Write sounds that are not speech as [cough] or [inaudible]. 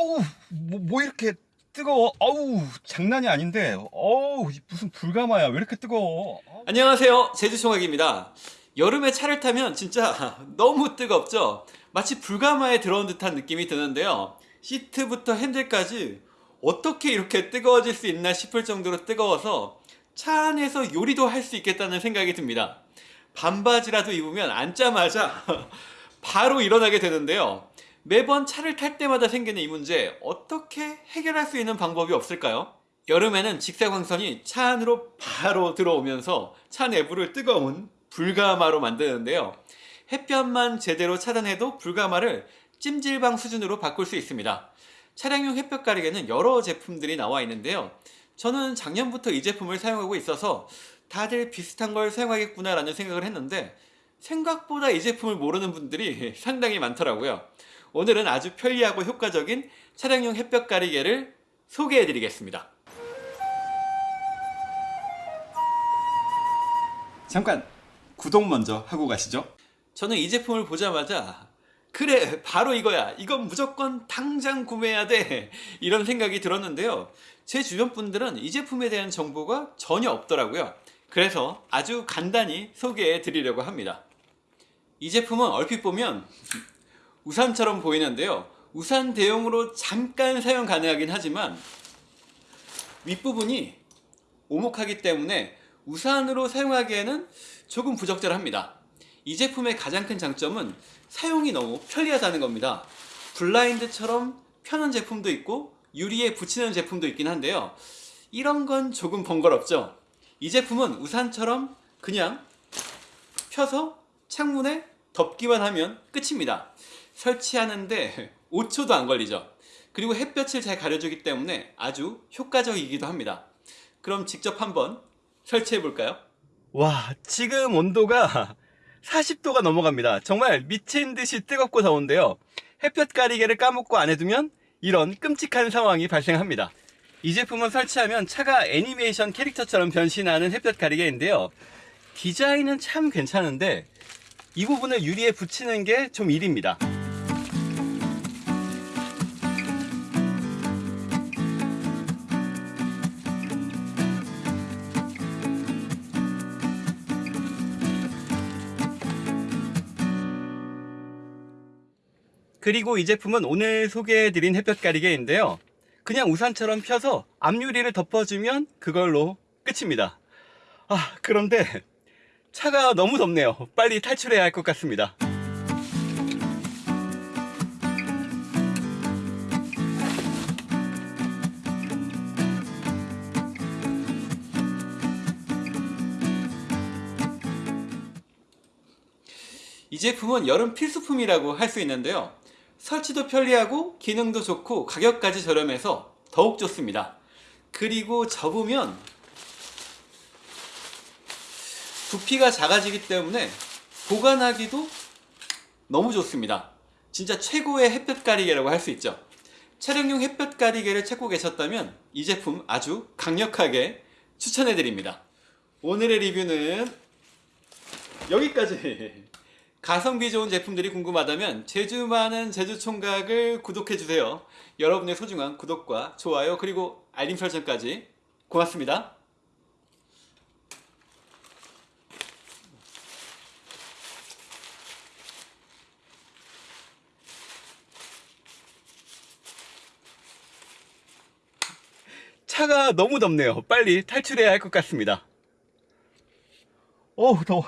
어우 뭐, 뭐 이렇게 뜨거워? 어우 장난이 아닌데. 어우 무슨 불가마야. 왜 이렇게 뜨거워? 어우. 안녕하세요. 제주총각입니다. 여름에 차를 타면 진짜 [laughs] 너무 뜨겁죠? 마치 불가마에 들어온 듯한 느낌이 드는데요. 시트부터 핸들까지 어떻게 이렇게 뜨거워질 수 있나 싶을 정도로 뜨거워서 차 안에서 요리도 할 수 있겠다는 생각이 듭니다. 반바지라도 입으면 앉자마자 [laughs] 바로 일어나게 되는데요 매번 차를 탈 때마다 생기는 이 문제 어떻게 해결할 수 있는 방법이 없을까요? 여름에는 직사광선이 차 안으로 바로 들어오면서 차 내부를 뜨거운 불가마로 만드는데요. 햇볕만 제대로 차단해도 불가마를 찜질방 수준으로 바꿀 수 있습니다. 차량용 햇볕 가리개는 여러 제품들이 나와 있는데요. 저는 작년부터 이 제품을 사용하고 있어서 다들 비슷한 걸 사용하겠구나 라는 생각을 했는데 생각보다 이 제품을 모르는 분들이 [laughs] 상당히 많더라고요. 오늘은 아주 편리하고 효과적인 차량용 햇볕 가리개를 소개해 드리겠습니다. 잠깐 구독 먼저 하고 가시죠. 저는 이 제품을 보자마자 그래 바로 이거야. 이건 무조건 당장 구매해야 돼. [laughs] 이런 생각이 들었는데요. 제 주변 분들은 이 제품에 대한 정보가 전혀 없더라고요. 그래서 아주 간단히 소개해 드리려고 합니다 이 제품은 얼핏 보면 우산처럼 보이는데요. 우산 대용으로 잠깐 사용 가능하긴 하지만 윗부분이 오목하기 때문에 우산으로 사용하기에는 조금 부적절합니다. 이 제품의 가장 큰 장점은 사용이 너무 편리하다는 겁니다. 블라인드처럼 펴는 제품도 있고 유리에 붙이는 제품도 있긴 한데요. 이런 건 조금 번거롭죠. 이 제품은 우산처럼 그냥 펴서 창문에 덮기만 하면 끝입니다. 설치하는데 [laughs] 5초도 안 걸리죠. 그리고 햇볕을 잘 가려주기 때문에 아주 효과적이기도 합니다. 그럼 직접 한번 설치해 볼까요? 와 지금 온도가 [laughs] 40도가 넘어갑니다. 정말 미친 듯이 뜨겁고 더운데요. 햇볕 가리개를 까먹고 안 해두면 이런 끔찍한 상황이 발생합니다. 이 제품은 설치하면 차가 애니메이션 캐릭터처럼 변신하는 햇볕 가리개인데요. 디자인은 참 괜찮은데 이 부분을 유리에 붙이는 게 좀 일입니다. 그리고 이 제품은 오늘 소개해드린 햇볕 가리개인데요. 그냥 우산처럼 펴서 앞유리를 덮어주면 그걸로 끝입니다. 아 그런데 차가 너무 덥네요. 빨리 탈출해야 할 것 같습니다. 이 제품은 여름 필수품이라고 할 수 있는데요. 설치도 편리하고 기능도 좋고 가격까지 저렴해서 더욱 좋습니다. 그리고 접으면 부피가 작아지기 때문에 보관하기도 너무 좋습니다 진짜 최고의 햇볕 가리개라고 할 수 있죠 차량용 햇볕 가리개를 찾고 계셨다면 이 제품 아주 강력하게 추천해 드립니다 오늘의 리뷰는 여기까지 [laughs] 가성비 좋은 제품들이 궁금하다면 제주 많은 제주총각을 구독해주세요. 여러분의 소중한 구독과 좋아요 그리고 알림 설정까지 고맙습니다. 차가 너무 덥네요. 빨리 탈출해야 할 것 같습니다. 어우 더워